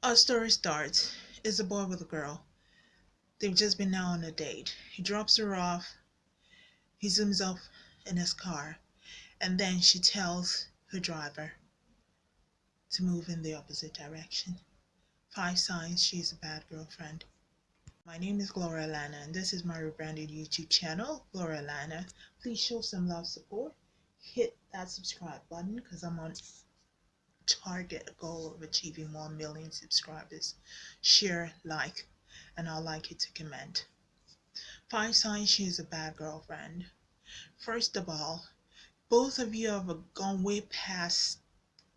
Our story starts. It's a boy with a girl. They've just been out on a date. He drops her off. He zooms off in his car. And then she tells her driver to move in the opposite direction. Five signs she's a bad girlfriend. My name is Gloria Lana, and this is my rebranded YouTube channel, Gloria Lana. Please show some love support. Hit that subscribe button because I'm on target goal of achieving 1 million subscribers. Share, like, and I'd like you to comment. Five signs she is a bad girlfriend. First of all, both of you have gone way past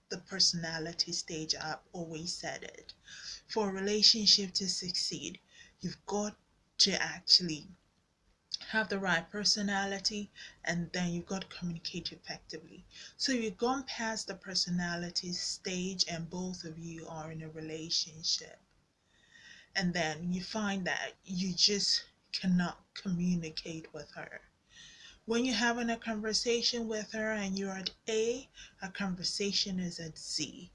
the personality stage. I've always said it. For a relationship to succeed, you've got to actually have the right personality and then you've got to communicate effectively. So you've gone past the personality stage and both of you are in a relationship. And then you find that you just cannot communicate with her. When you're having a conversation with her and you're at A, a conversation is at Z.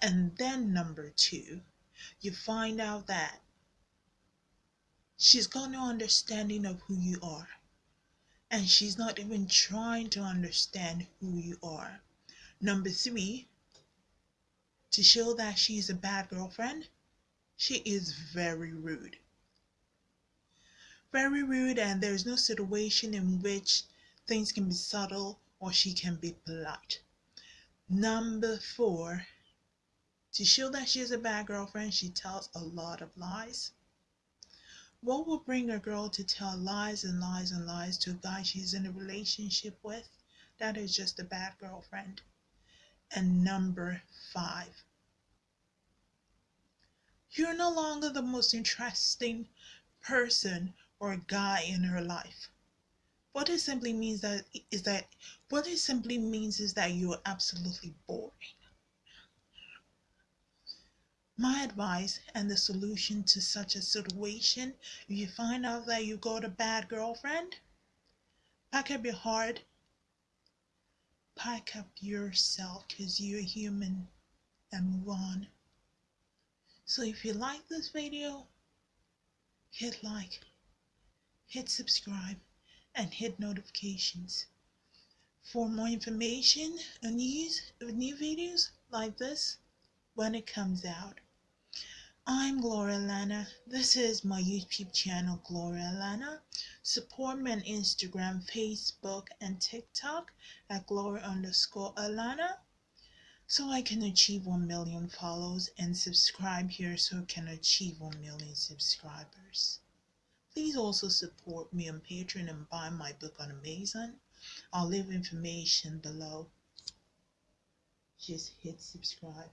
And then number two, you find out that she's got no understanding of who you are. And she's not even trying to understand who you are. Number three, to show that she's a bad girlfriend, she is very rude. Very rude, and there's no situation in which things can be subtle or she can be polite. Number four, to show that she is a bad girlfriend, she tells a lot of lies. What will bring a girl to tell lies and lies and lies to a guy she's in a relationship with? That is just a bad girlfriend. And number five, you're no longer the most interesting person or guy in her life. What it simply means that is that what it simply means is that you're absolutely boring. My advice and the solution to such a situation, if you find out that you got a bad girlfriend, pack up your heart, pack up yourself because you're human and move on. So if you like this video, hit like, hit subscribe, and hit notifications. For more information and news of new videos like this when it comes out. I'm Gloria Lana. This is my YouTube channel, Gloria Lana. Support me on Instagram, Facebook, and TikTok at Gloria underscore Alana so I can achieve 1 million follows and subscribe here so I can achieve 1 million subscribers. Please also support me on Patreon and buy my book on Amazon. I'll leave information below. Just hit subscribe.